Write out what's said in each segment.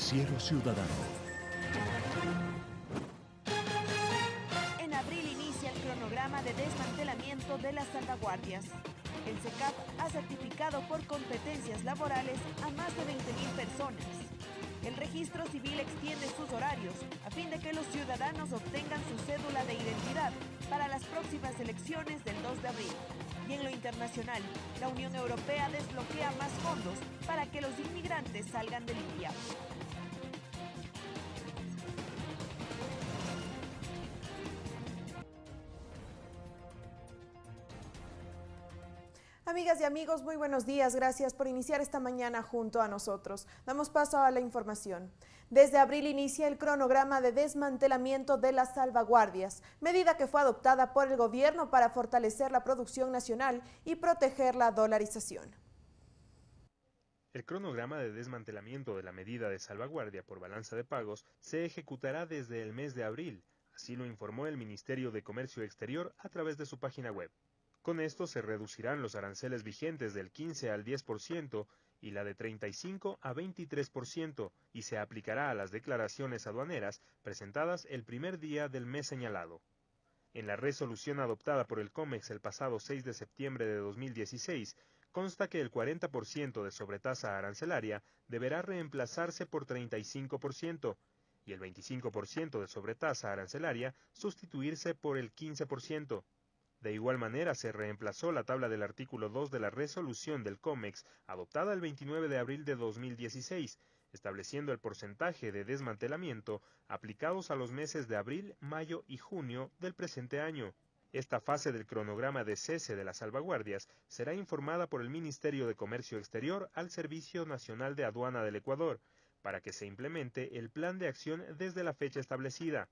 Noticiero Ciudadano. En abril inicia el cronograma de desmantelamiento de las salvaguardias. El SECAP ha certificado por competencias laborales a más de 20.000 personas. El registro civil extiende sus horarios a fin de que los ciudadanos obtengan su cédula de identidad para las próximas elecciones del 2 de abril. Y en lo internacional, la Unión Europea desbloquea más fondos para que los inmigrantes salgan de Libia. Amigas y amigos, muy buenos días. Gracias por iniciar esta mañana junto a nosotros. Damos paso a la información. Desde abril inicia el cronograma de desmantelamiento de las salvaguardias, medida que fue adoptada por el gobierno para fortalecer la producción nacional y proteger la dolarización. El cronograma de desmantelamiento de la medida de salvaguardia por balanza de pagos se ejecutará desde el mes de abril, así lo informó el Ministerio de Comercio Exterior a través de su página web. Con esto se reducirán los aranceles vigentes del 15 al 10% y la de 35 a 23% y se aplicará a las declaraciones aduaneras presentadas el primer día del mes señalado. En la resolución adoptada por el COMEX el pasado 6 de septiembre de 2016, consta que el 40% de sobretasa arancelaria deberá reemplazarse por 35% y el 25% de sobretasa arancelaria sustituirse por el 15%. De igual manera, se reemplazó la tabla del artículo 2 de la resolución del COMEX adoptada el 29 de abril de 2016, estableciendo el porcentaje de desmantelamiento aplicados a los meses de abril, mayo y junio del presente año. Esta fase del cronograma de cese de las salvaguardias será informada por el Ministerio de Comercio Exterior al Servicio Nacional de Aduana del Ecuador, para que se implemente el plan de acción desde la fecha establecida.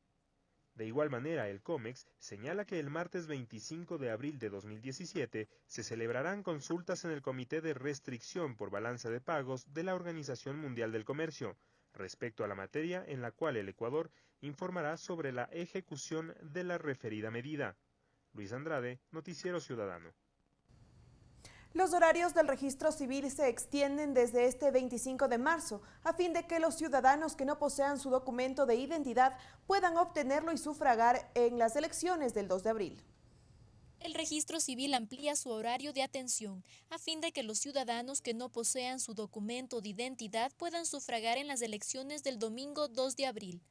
De igual manera, el COMEX señala que el martes 25 de abril de 2017 se celebrarán consultas en el Comité de Restricción por Balanza de Pagos de la Organización Mundial del Comercio, respecto a la materia en la cual el Ecuador informará sobre la ejecución de la referida medida. Luis Andrade, Noticiero Ciudadano. Los horarios del registro civil se extienden desde este 25 de marzo a fin de que los ciudadanos que no posean su documento de identidad puedan obtenerlo y sufragar en las elecciones del 2 de abril. El registro civil amplía su horario de atención a fin de que los ciudadanos que no posean su documento de identidad puedan sufragar en las elecciones del domingo 2 de abril.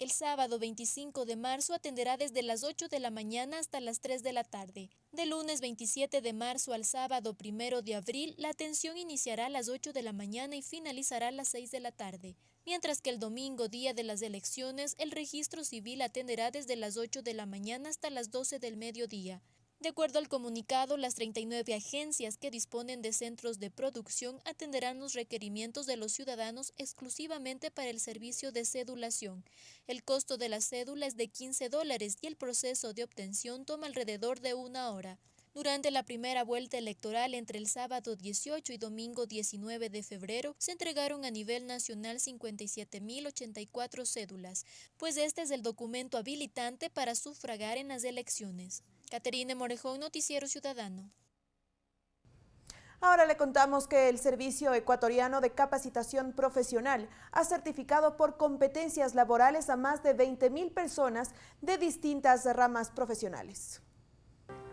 El sábado 25 de marzo atenderá desde las 8 de la mañana hasta las 3 de la tarde. De lunes 27 de marzo al sábado 1 de abril, la atención iniciará a las 8 de la mañana y finalizará a las 6 de la tarde. Mientras que el domingo, día de las elecciones, el registro civil atenderá desde las 8 de la mañana hasta las 12 del mediodía. De acuerdo al comunicado, las 39 agencias que disponen de centros de producción atenderán los requerimientos de los ciudadanos exclusivamente para el servicio de cedulación. El costo de la cédula es de 15 dólares y el proceso de obtención toma alrededor de una hora. Durante la primera vuelta electoral entre el sábado 18 y domingo 19 de febrero se entregaron a nivel nacional 57.084 cédulas, pues este es el documento habilitante para sufragar en las elecciones. Caterine Morejón, Noticiero Ciudadano. Ahora le contamos que el Servicio Ecuatoriano de Capacitación Profesional ha certificado por competencias laborales a más de 20.000 personas de distintas ramas profesionales.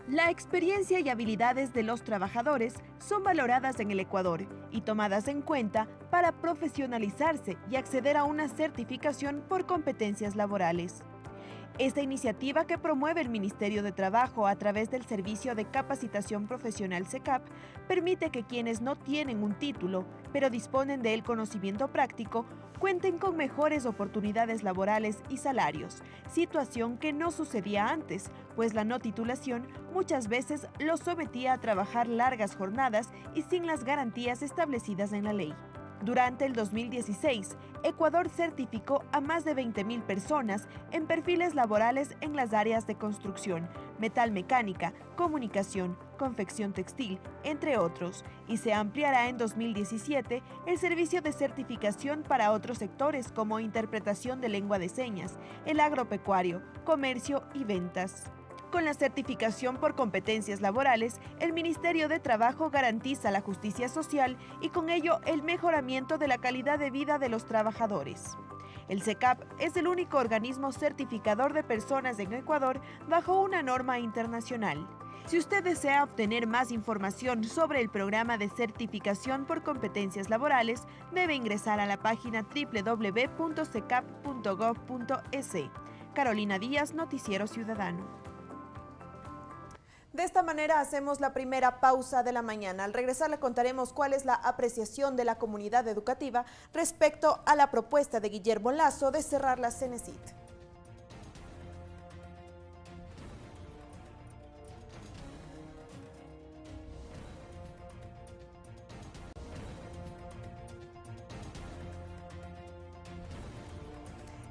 La experiencia y habilidades de los trabajadores son valoradas en el Ecuador y tomadas en cuenta para profesionalizarse y acceder a una certificación por competencias laborales. Esta iniciativa que promueve el Ministerio de Trabajo a través del Servicio de Capacitación Profesional SECAP permite que quienes no tienen un título, pero disponen del conocimiento práctico, cuenten con mejores oportunidades laborales y salarios, situación que no sucedía antes, pues la no titulación muchas veces los sometía a trabajar largas jornadas y sin las garantías establecidas en la ley. Durante el 2016, Ecuador certificó a más de 20.000 personas en perfiles laborales en las áreas de construcción, metal mecánica, comunicación, confección textil, entre otros, y se ampliará en 2017 el servicio de certificación para otros sectores como interpretación de lengua de señas, el agropecuario, comercio y ventas. Con la certificación por competencias laborales, el Ministerio de Trabajo garantiza la justicia social y con ello el mejoramiento de la calidad de vida de los trabajadores. El CECAP es el único organismo certificador de personas en Ecuador bajo una norma internacional. Si usted desea obtener más información sobre el programa de certificación por competencias laborales, debe ingresar a la página www.secap.gov.es. Carolina Díaz, Noticiero Ciudadano. De esta manera hacemos la primera pausa de la mañana. Al regresar le contaremos cuál es la apreciación de la comunidad educativa respecto a la propuesta de Guillermo Lazo de cerrar la Cenecit.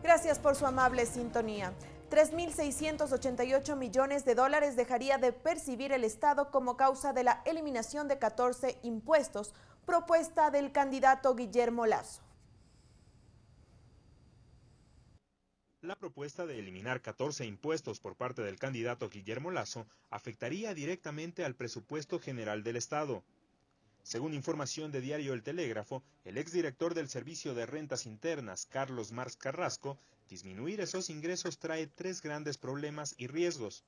Gracias por su amable sintonía. 3.688 millones de dólares dejaría de percibir el Estado como causa de la eliminación de 14 impuestos, propuesta del candidato Guillermo Lazo. La propuesta de eliminar 14 impuestos por parte del candidato Guillermo Lazo afectaría directamente al presupuesto general del Estado. Según información de Diario El Telégrafo, el exdirector del Servicio de Rentas Internas, Carlos Mars Carrasco, Disminuir esos ingresos trae tres grandes problemas y riesgos.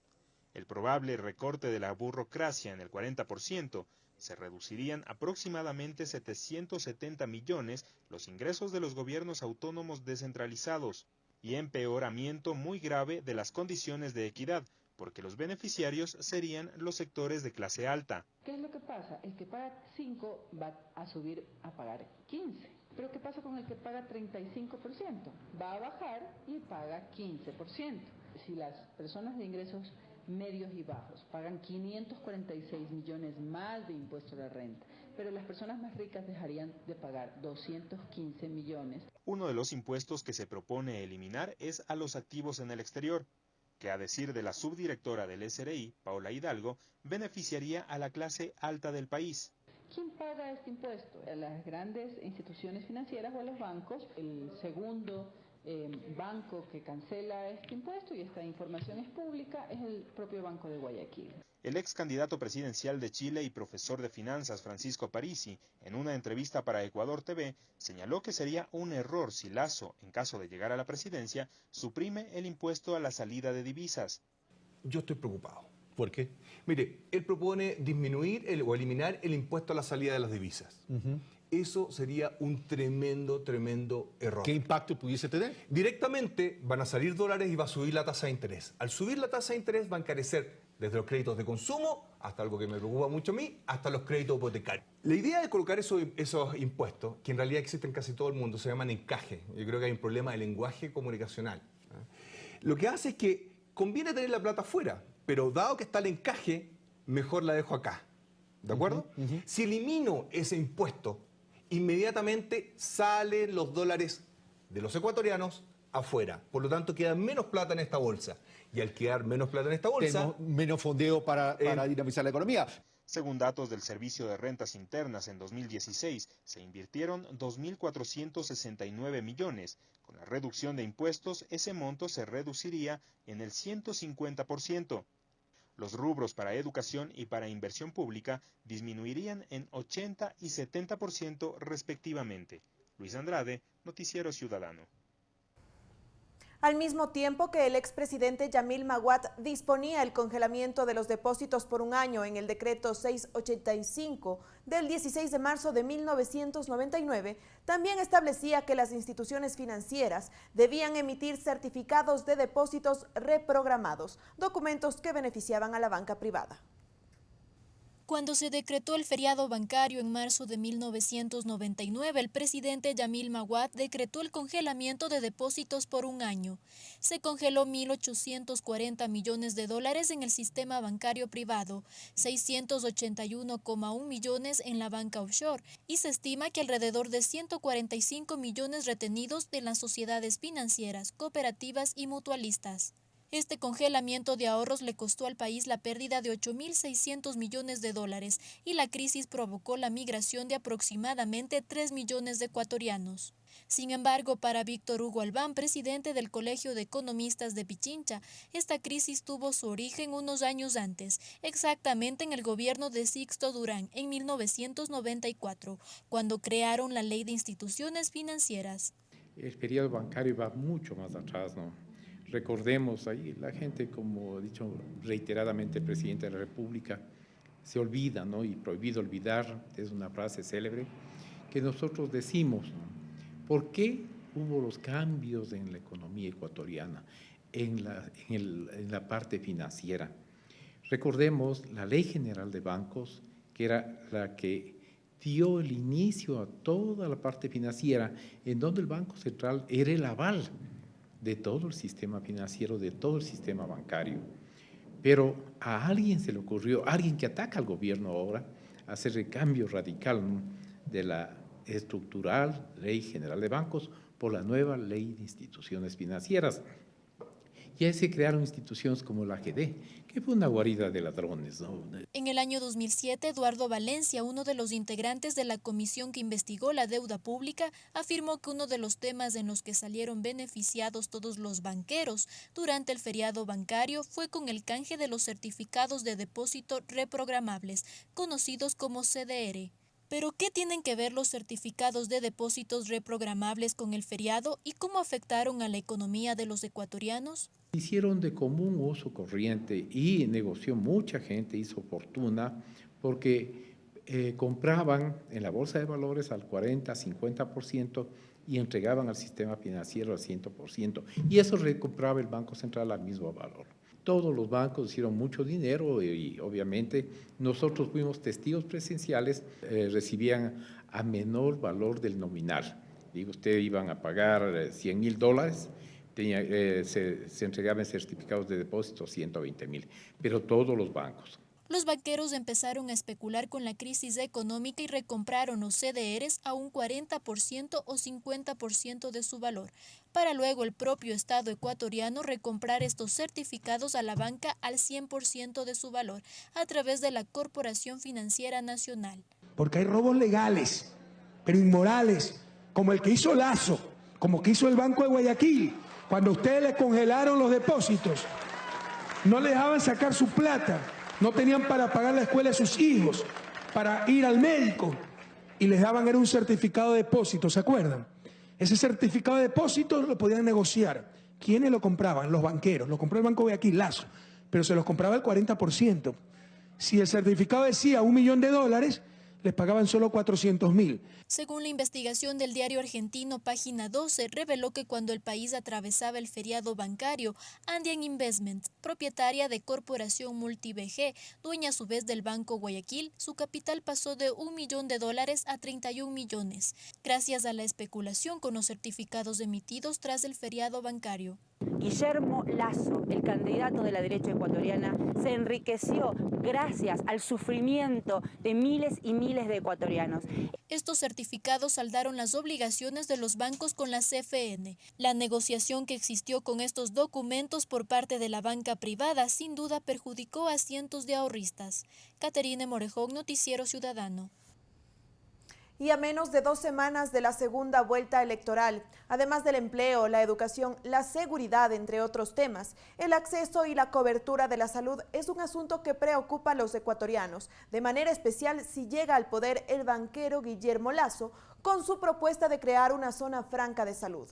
El probable recorte de la burocracia en el 40%, se reducirían aproximadamente 770 millones los ingresos de los gobiernos autónomos descentralizados y empeoramiento muy grave de las condiciones de equidad, porque los beneficiarios serían los sectores de clase alta. ¿Qué es lo que pasa? Que paga 5 va a subir a pagar 15. Pero ¿qué pasa con el que paga 35%? Va a bajar y paga 15%. Si las personas de ingresos medios y bajos pagan 546 millones más de impuesto a la renta, pero las personas más ricas dejarían de pagar 215 millones. Uno de los impuestos que se propone eliminar es a los activos en el exterior, que a decir de la subdirectora del SRI, Paula Hidalgo, beneficiaría a la clase alta del país. ¿Quién paga este impuesto? A las grandes instituciones financieras o a los bancos. El segundo eh, banco que cancela este impuesto, y esta información es pública, es el propio Banco de Guayaquil. El ex candidato presidencial de Chile y profesor de finanzas Francisco Parisi, en una entrevista para Ecuador TV, señaló que sería un error si Lazo, en caso de llegar a la presidencia, suprime el impuesto a la salida de divisas. Yo estoy preocupado. ¿Por qué? Mire, él propone disminuir o eliminar el impuesto a la salida de las divisas. Eso sería un tremendo, tremendo error. ¿Qué impacto pudiese tener? Directamente van a salir dólares y va a subir la tasa de interés. Al subir la tasa de interés va a encarecer desde los créditos de consumo hasta algo que me preocupa mucho a mí, hasta los créditos hipotecarios. La idea de colocar esos, esos impuestos, que en realidad existen en casi todo el mundo, se llaman encaje. Yo creo que hay un problema de lenguaje comunicacional. Lo que hace es que conviene tener la plata fuera, pero dado que está el encaje, mejor la dejo acá. ¿De acuerdo? Si elimino ese impuesto, inmediatamente salen los dólares de los ecuatorianos afuera. Por lo tanto, queda menos plata en esta bolsa. Y al quedar menos plata en esta bolsa... menos fondeo para, para dinamizar la economía. Según datos del Servicio de Rentas Internas en 2016, se invirtieron 2.469 millones. Con la reducción de impuestos, ese monto se reduciría en el 150%. Los rubros para educación y para inversión pública disminuirían en 80 y 70% respectivamente. Luis Andrade, Noticiero Ciudadano. Al mismo tiempo que el expresidente Yamil Maguat disponía el congelamiento de los depósitos por un año en el decreto 685 del 16 de marzo de 1999, también establecía que las instituciones financieras debían emitir certificados de depósitos reprogramados, documentos que beneficiaban a la banca privada. Cuando se decretó el feriado bancario en marzo de 1999, el presidente Yamil Maguad decretó el congelamiento de depósitos por un año. Se congeló 1.840 millones de dólares en el sistema bancario privado, 681,1 millones en la banca offshore y se estima que alrededor de 145 millones retenidos de las sociedades financieras, cooperativas y mutualistas. Este congelamiento de ahorros le costó al país la pérdida de 8.600 millones de dólares y la crisis provocó la migración de aproximadamente 3 millones de ecuatorianos. Sin embargo, para Víctor Hugo Albán, presidente del Colegio de Economistas de Pichincha, esta crisis tuvo su origen unos años antes, exactamente en el gobierno de Sixto Durán en 1994, cuando crearon la Ley de Instituciones Financieras. El periodo bancario va mucho más atrás, ¿no? Recordemos ahí, la gente, como ha dicho reiteradamente el presidente de la República, se olvida, ¿no? Y prohibido olvidar, es una frase célebre, que nosotros decimos, ¿por qué hubo los cambios en la economía ecuatoriana, en la, en la parte financiera? Recordemos la Ley General de Bancos, que era la que dio el inicio a toda la parte financiera, en donde el Banco Central era el aval de todo el sistema financiero, de todo el sistema bancario. Pero a alguien se le ocurrió, a alguien que ataca al gobierno ahora, hacer el cambio radical de la estructural Ley General de Bancos por la nueva Ley de Instituciones Financieras. Y ahí se crearon instituciones como la GD, que fue una guarida de ladrones. En el año 2007, Eduardo Valencia, uno de los integrantes de la comisión que investigó la deuda pública, afirmó que uno de los temas en los que salieron beneficiados todos los banqueros durante el feriado bancario fue con el canje de los certificados de depósito reprogramables, conocidos como CDR. Pero, ¿qué tienen que ver los certificados de depósitos reprogramables con el feriado y cómo afectaron a la economía de los ecuatorianos? Hicieron de común uso corriente y negoció mucha gente, hizo fortuna, porque eh, compraban en la bolsa de valores al 40, 50% y entregaban al sistema financiero al 100%. Y eso recompraba el Banco Central al mismo valor todos los bancos hicieron mucho dinero y, obviamente nosotros fuimos testigos presenciales, eh, recibían a menor valor del nominal. Digo, ustedes iban a pagar 100 eh, mil dólares, eh, se, entregaban certificados de depósito 120 mil, pero todos los bancos los banqueros empezaron a especular con la crisis económica y recompraron los CDRs a un 40% o 50% de su valor, para luego el propio Estado ecuatoriano recomprar estos certificados a la banca al 100% de su valor a través de la Corporación Financiera Nacional. Porque hay robos legales, pero inmorales, como el que hizo Lazo, como que hizo el Banco de Guayaquil, cuando ustedes le congelaron los depósitos, no le dejaban sacar su plata no tenían para pagar la escuela de sus hijos, para ir al médico y les daban era un certificado de depósito, ¿se acuerdan? Ese certificado de depósito lo podían negociar. ¿Quiénes lo compraban? Los banqueros. Lo compró el Banco de aquí, Lazo, pero se los compraba el 40%. Si el certificado decía un millón de dólares, les pagaban solo 400 mil. Según la investigación del diario argentino Página 12, reveló que cuando el país atravesaba el feriado bancario, Andean Investments, propietaria de Corporación MultiBG, dueña a su vez del Banco Guayaquil, su capital pasó de un millón de dólares a 31 millones, gracias a la especulación con los certificados emitidos tras el feriado bancario. Guillermo Lazo, el candidato de la derecha ecuatoriana, se enriqueció gracias al sufrimiento de miles y miles de ecuatorianos. Estos certificados saldaron las obligaciones de los bancos con la CFN. La negociación que existió con estos documentos por parte de la banca privada sin duda perjudicó a cientos de ahorristas. Caterine Morejón, Noticiero Ciudadano y a menos de dos semanas de la segunda vuelta electoral, además del empleo, la educación, la seguridad, entre otros temas, el acceso y la cobertura de la salud es un asunto que preocupa a los ecuatorianos, de manera especial si llega al poder el banquero Guillermo Lazo con su propuesta de crear una zona franca de salud.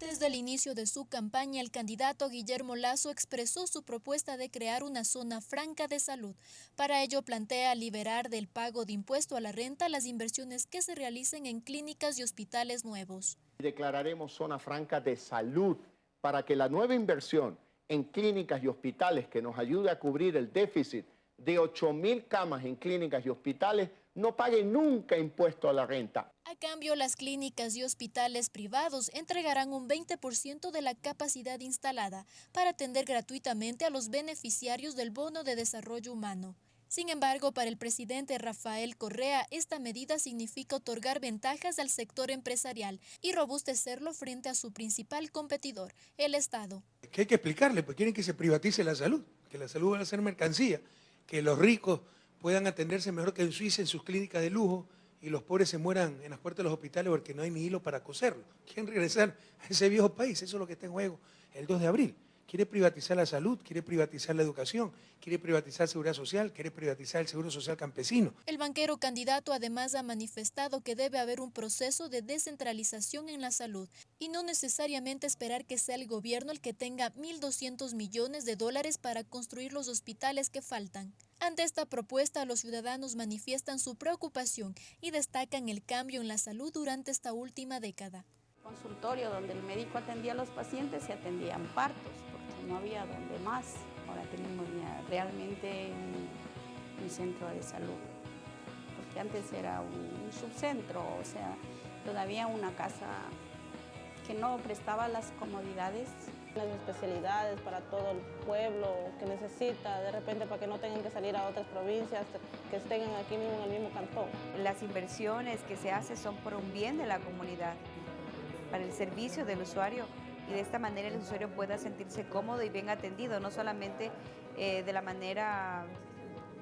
Desde el inicio de su campaña, el candidato Guillermo Lazo expresó su propuesta de crear una zona franca de salud. Para ello plantea liberar del pago de impuesto a la renta las inversiones que se realicen en clínicas y hospitales nuevos. Declararemos zona franca de salud para que la nueva inversión en clínicas y hospitales que nos ayude a cubrir el déficit de 8 mil camas en clínicas y hospitales no pague nunca impuesto a la renta. A cambio, las clínicas y hospitales privados entregarán un 20% de la capacidad instalada para atender gratuitamente a los beneficiarios del Bono de Desarrollo Humano. Sin embargo, para el presidente Rafael Correa, esta medida significa otorgar ventajas al sector empresarial y robustecerlo frente a su principal competidor, el Estado. Que hay que explicarle, pues quieren que se privatice la salud, que la salud va a ser mercancía, que los ricos puedan atenderse mejor que en Suiza en sus clínicas de lujo y los pobres se mueran en las puertas de los hospitales porque no hay ni hilo para coserlo. Quieren regresar a ese viejo país, eso es lo que está en juego el 2 de abril. Quiere privatizar la salud, quiere privatizar la educación, quiere privatizar la seguridad social, quiere privatizar el seguro social campesino. El banquero candidato además ha manifestado que debe haber un proceso de descentralización en la salud y no necesariamente esperar que sea el gobierno el que tenga 1.200 millones de dólares para construir los hospitales que faltan. Ante esta propuesta, los ciudadanos manifiestan su preocupación y destacan el cambio en la salud durante esta última década. Consultorio donde el médico atendía a los pacientes se atendían partos, no había donde más. Ahora tenemos realmente un, un, centro de salud, porque antes era un, un subcentro, o sea, todavía una casa que no prestaba las comodidades las especialidades para todo el pueblo que necesita, de repente para que no tengan que salir a otras provincias, que estén aquí mismo en el mismo cantón. Las inversiones que se hacen son por un bien de la comunidad, para el servicio del usuario y de esta manera el usuario pueda sentirse cómodo y bien atendido, no solamente eh, de la manera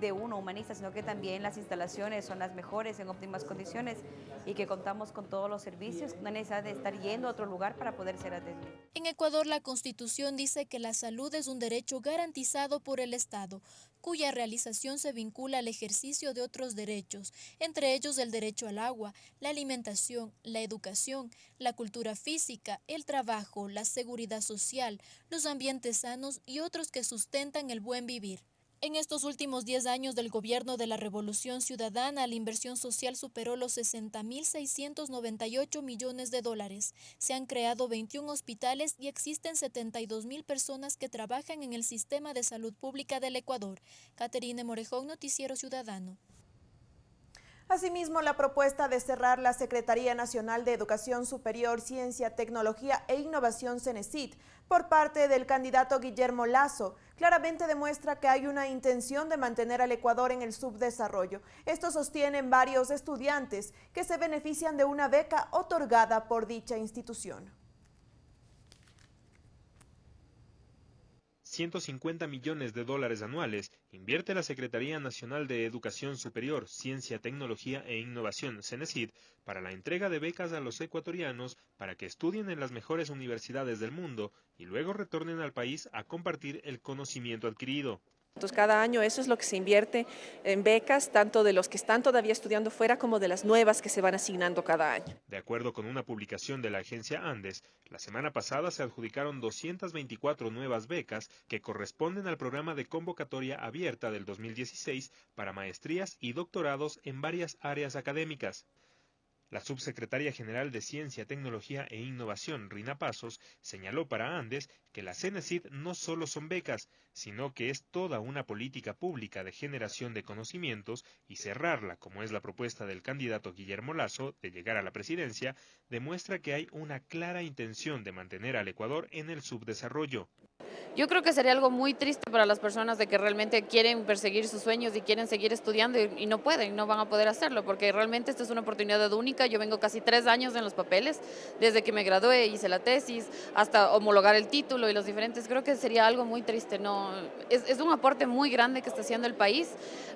de uno humanista, sino que también las instalaciones son las mejores, en óptimas condiciones y que contamos con todos los servicios, no necesidad de estar yendo a otro lugar para poder ser atendido. En Ecuador, la Constitución dice que la salud es un derecho garantizado por el Estado, cuya realización se vincula al ejercicio de otros derechos, entre ellos el derecho al agua, la alimentación, la educación, la cultura física, el trabajo, la seguridad social, los ambientes sanos y otros que sustentan el buen vivir. En estos últimos 10 años del gobierno de la Revolución Ciudadana, la inversión social superó los 60.698 millones de dólares. Se han creado 21 hospitales y existen 72.000 personas que trabajan en el sistema de salud pública del Ecuador. Caterine Morejón, Noticiero Ciudadano. Asimismo, la propuesta de cerrar la Secretaría Nacional de Educación Superior, Ciencia, Tecnología e Innovación CENESID por parte del candidato Guillermo Lazo claramente demuestra que hay una intención de mantener al Ecuador en el subdesarrollo. Esto sostienen varios estudiantes que se benefician de una beca otorgada por dicha institución. 150 millones de dólares anuales invierte la Secretaría Nacional de Educación Superior, Ciencia, Tecnología e Innovación, CENESID, para la entrega de becas a los ecuatorianos para que estudien en las mejores universidades del mundo y luego retornen al país a compartir el conocimiento adquirido. Entonces, cada año eso es lo que se invierte en becas, tanto de los que están todavía estudiando fuera como de las nuevas que se van asignando cada año. De acuerdo con una publicación de la agencia Andes, la semana pasada se adjudicaron 224 nuevas becas que corresponden al programa de convocatoria abierta del 2016 para maestrías y doctorados en varias áreas académicas. La subsecretaria general de Ciencia, Tecnología e Innovación, Rina Pasos, señaló para Andes que la CENESID no solo son becas, sino que es toda una política pública de generación de conocimientos y cerrarla, como es la propuesta del candidato Guillermo Lazo de llegar a la presidencia, demuestra que hay una clara intención de mantener al Ecuador en el subdesarrollo. Yo creo que sería algo muy triste para las personas de que realmente quieren perseguir sus sueños y quieren seguir estudiando y, no pueden, no van a poder hacerlo, porque realmente esta es una oportunidad única. Yo vengo casi tres años en los papeles, desde que me gradué, hice la tesis, hasta homologar el título y los diferentes. Creo que sería algo muy triste. No, es, un aporte muy grande que está haciendo el país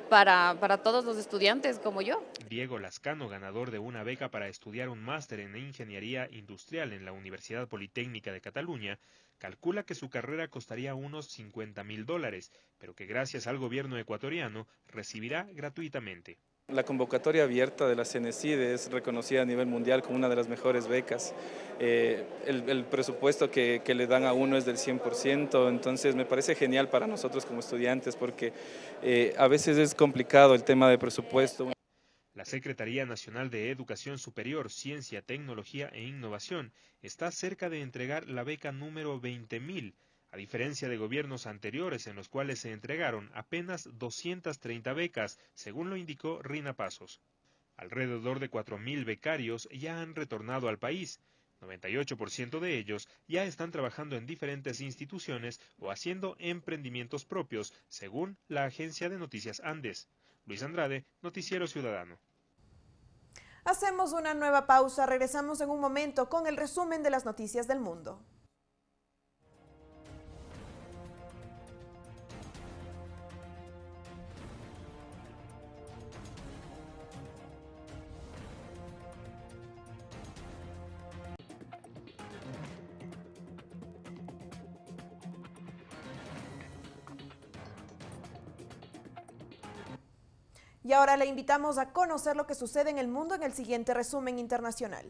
para, para todos los estudiantes como yo. Diego Lascano, ganador de una beca para estudiar un máster en Ingeniería Industrial en la Universidad Politécnica de Cataluña, calcula que su carrera costaría unos 50 mil dólares, pero que gracias al gobierno ecuatoriano recibirá gratuitamente. La convocatoria abierta de la CENESID es reconocida a nivel mundial como una de las mejores becas. Eh, el, presupuesto que, le dan a uno es del 100%, entonces me parece genial para nosotros como estudiantes porque eh, a veces es complicado el tema de presupuesto. La Secretaría Nacional de Educación Superior, Ciencia, Tecnología e Innovación está cerca de entregar la beca número 20.000, a diferencia de gobiernos anteriores en los cuales se entregaron apenas 230 becas, según lo indicó Rina Pasos. Alrededor de 4.000 becarios ya han retornado al país, 98% de ellos ya están trabajando en diferentes instituciones o haciendo emprendimientos propios, según la agencia de noticias Andes. Luis Andrade, Noticiero Ciudadano. Hacemos una nueva pausa, regresamos en un momento con el resumen de las noticias del mundo. Ahora le invitamos a conocer lo que sucede en el mundo en el siguiente resumen internacional.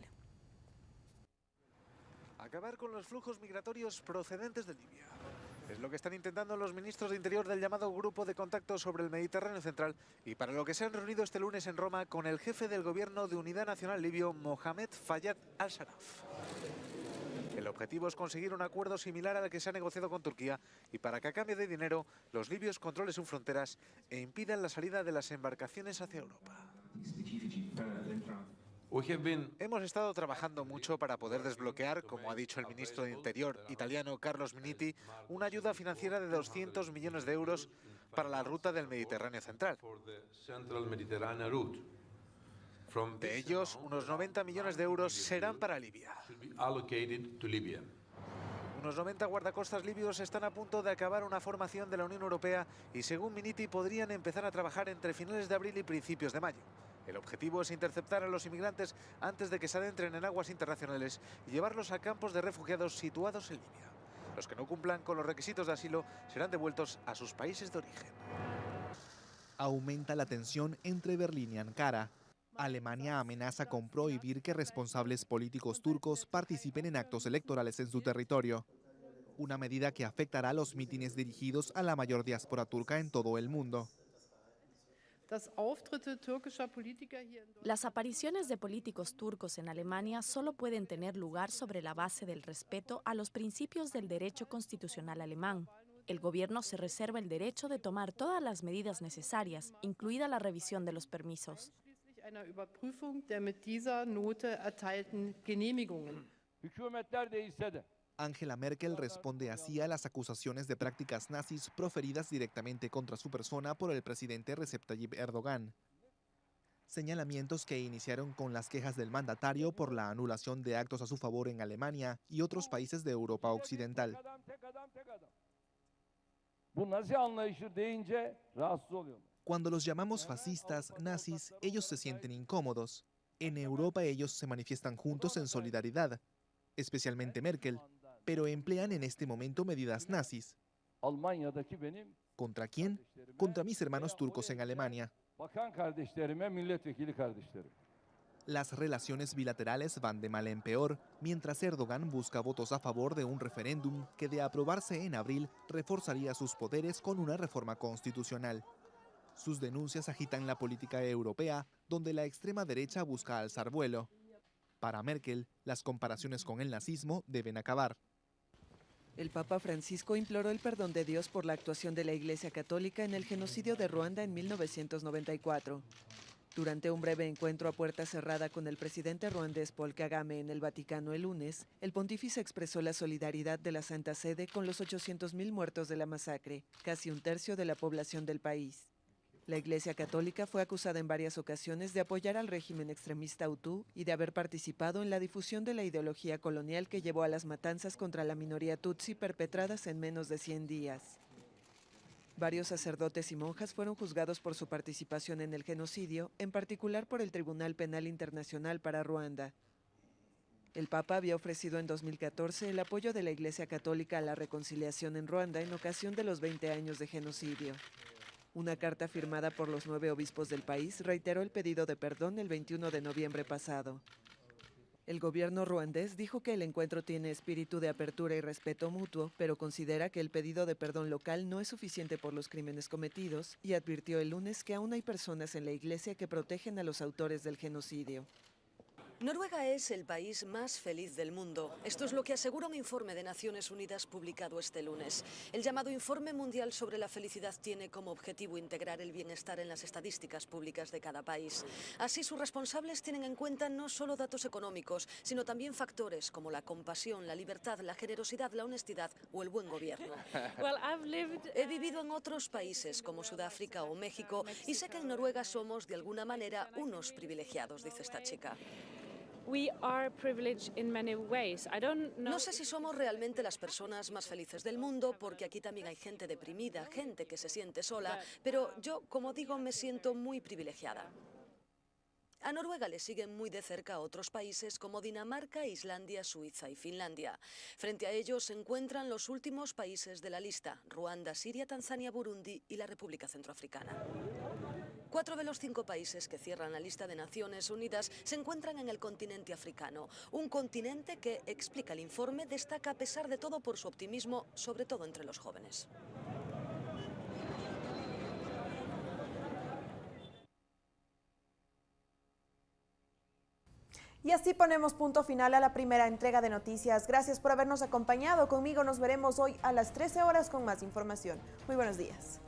Acabar con los flujos migratorios procedentes de Libia. Es lo que están intentando los ministros de Interior del llamado Grupo de Contacto sobre el Mediterráneo Central y para lo que se han reunido este lunes en Roma con el jefe del gobierno de Unidad Nacional Libio, Mohamed Fayyad al-Sharaf. El objetivo es conseguir un acuerdo similar al que se ha negociado con Turquía y para que a cambio de dinero los libios controlen sus fronteras e impidan la salida de las embarcaciones hacia Europa. Hemos estado trabajando mucho para poder desbloquear, como ha dicho el ministro de Interior italiano Carlos Miniti, una ayuda financiera de 200 millones de euros para la ruta del Mediterráneo Central. De ellos, unos 90 millones de euros serán para Libia. Unos 90 guardacostas libios están a punto de acabar una formación de la Unión Europea y según Miniti podrían empezar a trabajar entre finales de abril y principios de mayo. El objetivo es interceptar a los inmigrantes antes de que se adentren en aguas internacionales y llevarlos a campos de refugiados situados en Libia. Los que no cumplan con los requisitos de asilo serán devueltos a sus países de origen. Aumenta la tensión entre Berlín y Ankara. Alemania amenaza con prohibir que responsables políticos turcos participen en actos electorales en su territorio. Una medida que afectará a los mítines dirigidos a la mayor diáspora turca en todo el mundo. Las apariciones de políticos turcos en Alemania solo pueden tener lugar sobre la base del respeto a los principios del derecho constitucional alemán. El gobierno se reserva el derecho de tomar todas las medidas necesarias, incluida la revisión de los permisos. Angela Merkel responde así a las acusaciones de prácticas nazis proferidas directamente contra su persona por el presidente Recep Tayyip Erdogan. Señalamientos que iniciaron con las quejas del mandatario por la anulación de actos a su favor en Alemania y otros países de Europa Occidental. Cuando los llamamos fascistas, nazis, ellos se sienten incómodos. En Europa ellos se manifiestan juntos en solidaridad, especialmente Merkel, pero emplean en este momento medidas nazis. ¿Contra quién? Contra mis hermanos turcos en Alemania. Las relaciones bilaterales van de mal en peor, mientras Erdogan busca votos a favor de un referéndum que de aprobarse en abril reforzaría sus poderes con una reforma constitucional. Sus denuncias agitan la política europea, donde la extrema derecha busca alzar vuelo. Para Merkel, las comparaciones con el nazismo deben acabar. El Papa Francisco imploró el perdón de Dios por la actuación de la Iglesia Católica en el genocidio de Ruanda en 1994. Durante un breve encuentro a puerta cerrada con el presidente ruandés Paul Kagame en el Vaticano el lunes, el pontífice expresó la solidaridad de la Santa Sede con los 800.000 muertos de la masacre, casi un tercio de la población del país. La Iglesia Católica fue acusada en varias ocasiones de apoyar al régimen extremista Hutu y de haber participado en la difusión de la ideología colonial que llevó a las matanzas contra la minoría Tutsi perpetradas en menos de 100 días. Varios sacerdotes y monjas fueron juzgados por su participación en el genocidio, en particular por el Tribunal Penal Internacional para Ruanda. El Papa había ofrecido en 2014 el apoyo de la Iglesia Católica a la reconciliación en Ruanda en ocasión de los 20 años de genocidio. Una carta firmada por los nueve obispos del país reiteró el pedido de perdón el 21 de noviembre pasado. El gobierno ruandés dijo que el encuentro tiene espíritu de apertura y respeto mutuo, pero considera que el pedido de perdón local no es suficiente por los crímenes cometidos y advirtió el lunes que aún hay personas en la iglesia que protegen a los autores del genocidio. Noruega es el país más feliz del mundo. Esto es lo que asegura un informe de Naciones Unidas publicado este lunes. El llamado Informe Mundial sobre la Felicidad tiene como objetivo integrar el bienestar en las estadísticas públicas de cada país. Así, sus responsables tienen en cuenta no solo datos económicos, sino también factores como la compasión, la libertad, la generosidad, la honestidad o el buen gobierno. He vivido en otros países como Sudáfrica o México y sé que en Noruega somos de alguna manera unos privilegiados, dice esta chica. No sé si somos realmente las personas más felices del mundo, porque aquí también hay gente deprimida, gente que se siente sola, pero yo, como digo, me siento muy privilegiada. A Noruega le siguen muy de cerca otros países como Dinamarca, Islandia, Suiza y Finlandia. Frente a ellos se encuentran los últimos países de la lista, Ruanda, Siria, Tanzania, Burundi y la República Centroafricana. Cuatro de los cinco países que cierran la lista de Naciones Unidas se encuentran en el continente africano, un continente que, explica el informe, destaca a pesar de todo por su optimismo, sobre todo entre los jóvenes. Y así ponemos punto final a la primera entrega de noticias. Gracias por habernos acompañado. Conmigo nos veremos hoy a las 13 horas con más información. Muy buenos días.